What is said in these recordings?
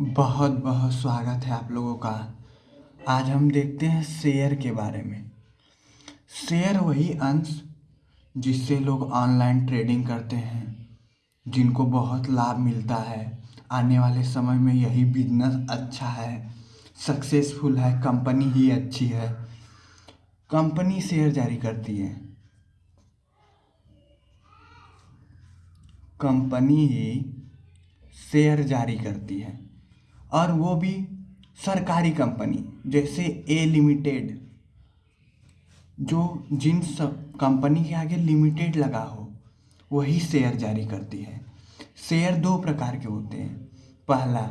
बहुत बहुत स्वागत है आप लोगों का। आज हम देखते हैं शेयर के बारे में। शेयर वही अंश जिससे लोग ऑनलाइन ट्रेडिंग करते हैं, जिनको बहुत लाभ मिलता है। आने वाले समय में यही बिज़नेस अच्छा है, सक्सेसफुल है, कंपनी ही अच्छी है। कंपनी शेयर जारी करती है। कंपनी ही शेयर जारी करती है। और वो भी सरकारी कंपनी, जैसे ए लिमिटेड जो जिन सब कंपनी के आगे लिमिटेड लगा हो, वही शेयर जारी करती है। शेयर दो प्रकार के होते हैं। पहला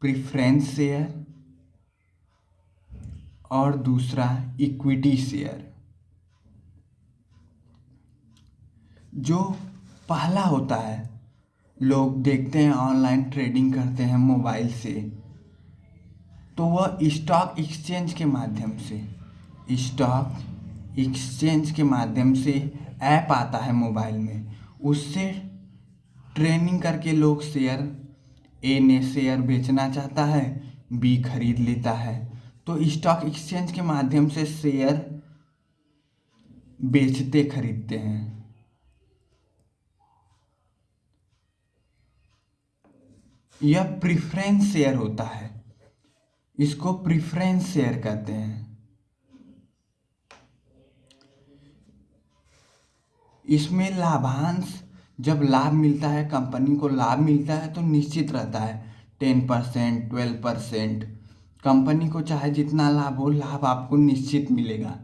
प्रिफ्रेंस शेयर और दूसरा इक्विटी शेयर जो पहला होता है लोग देखते हैं ऑनलाइन ट्रेडिंग करते हैं मोबाइल से तो वह स्टॉक एक्सचेंज के माध्यम से स्टॉक एक्सचेंज के माध्यम से ऐप आता है मोबाइल में। उससे ट्रेनिंग करके लोग शेयर ए ने शेयर बेचना चाहता है बी खरीद लेता है। तो स्टॉक एक्सचेंज के माध्यम से शेयर बेचते खरीदते हैं। यह प्रिफरेंस शेयर होता है। इसको प्रिफ्रेंस शेयर कहते हैं। इसमें लाभांश, जब लाभ मिलता है कंपनी को लाभ मिलता है तो निश्चित रहता है। Ten percent twelve percent company को चाहे जितना लाभ हो, लाभ आपको निश्चित मिलेगा।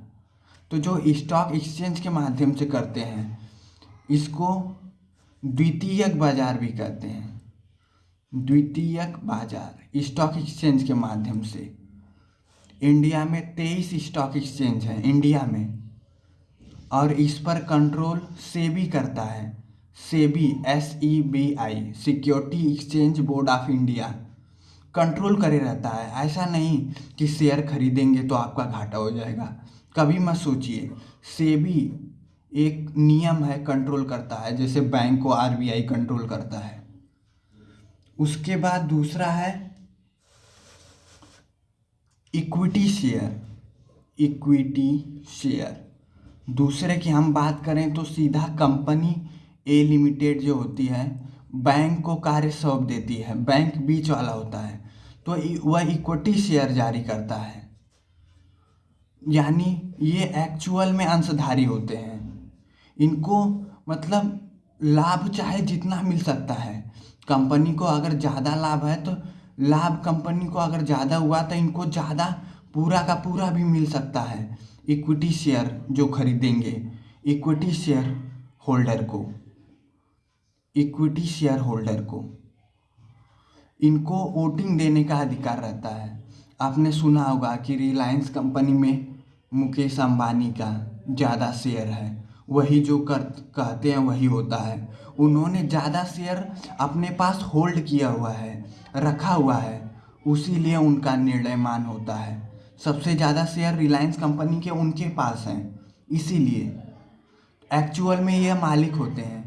तो जो स्टॉक एक्सचेंज के माध्यम से करते हैं, इसको द्वितीयक बाज़ार भी कहते हैं। द्वितीयक बाज़ार स्टॉक एक्सचेंज के माध्यम से। इंडिया में तेईस स्टॉक एक्सचेंज है, इंडिया में। और इस पर कंट्रोल सेबी करता है, SEBI S E B I security exchange board of India. Control करे रहता है, ऐसा नहीं कि शेयर खरीदेंगे तो आपका घाटा हो जाएगा। कभी मत सोचिए, सेबी एक नियम है, कंट्रोल करता है, जैसे बैंक को आरबीआई कंट्रोल करता है। उसके बाद दूसरा है इक्विटी शेयर। Equity share. दूसरे की हम बात करें तो सीधा कंपनी ए लिमिटेड जो होती है, बैंक को कार्य सौंप देती है। बैंक बीच वाला होता है। तो वह इक्विटी शेयर जारी करता है। यानी ये एक्चुअल में अंशधारी होते हैं। इनको मतलब लाभ चाहे जितना मिल सकता है। कंपनी को अगर ज़्यादा लाभ है तो लाभ कंपनी को अगर ज़्यादा हुआ तो इनको ज़्यादा पूरा का पूरा भी मिल सकता है इक्विटी शेयर जो खरीदेंगे। इक्विटी शेयर होल्डर को। इक्विटी शेयर होल्डर को। इनको वोटिंग देने का अधिकार रहता है। आपने सुना होगा कि रिलायंस कंपनी में मुकेश अंबानी का ज़्यादा शेयर है। वही जो कर, कहते हैं वही होता है। उन्होंने ज़्यादा शेयर अपने पास होल्ड किया हुआ है, रखा हुआ है। उसी लिए उनका निर्णय मान होता है। सबसे ज़्यादा शेयर रिलायंस कंपनी के उनके पास हैं। इसीलिए एक्चुअल में यह मालिक होते हैं।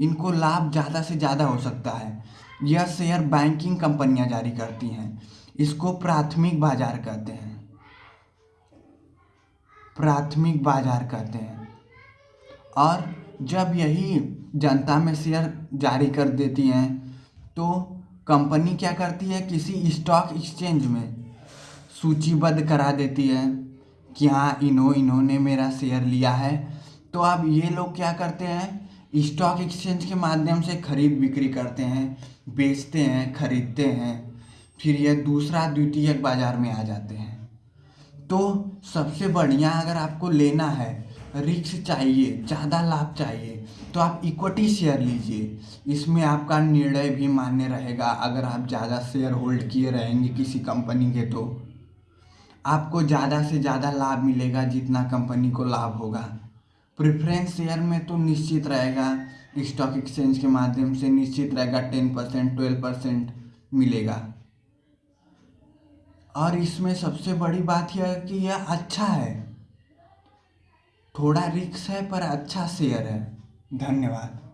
इनको लाभ ज़्यादा से ज़्यादा हो सकता है। यह शेयर बैंकिंग कंपनियाँ जारी करती हैं। इसको प्राथमिक बाज़ार कहते हैं। प्राथमिक बाज़ार कहते हैं। और जब यही जनता में शेयर जारी कर देती हैं तो कंपनी क्या करती है? किसी स्टॉक एक्सचेंज में सूचीबद्ध करा देती है कि हाँ इन्हों इन्होंने मेरा शेयर लिया है। तो अब ये लोग क्या करते हैं? स्टॉक एक्सचेंज के माध्यम से खरीद बिक्री करते हैं, बेचते हैं, खरीदते हैं। फिर ये दूसरा द्वितीयक बाज़ार में आ जाते हैं। तो सबसे बढ़िया अगर आपको लेना है रिक्स चाहिए, ज़्यादा लाभ चाहिए तो आप इक्विटी शेयर लीजिए। इसमें आपका निर्णय भी मान्य रहेगा, अगर आप ज़्यादा शेयर होल्ड किए रहेंगे किसी कंपनी के तो। आपको ज़्यादा से ज़्यादा लाभ मिलेगा जितना कंपनी को लाभ होगा। प्रेफरेंस शेयर में तो निश्चित रहेगा स्टॉक एक्सचेंज के माध्यम से निश्चित रहेगा टेन परसेंट ट्वेल्व परसेंट मिलेगा। और इसमें सबसे बड़ी बात यह है कि यह अच्छा है। थोड़ा रिक्स है पर अच्छा शेयर है। धन्यवाद।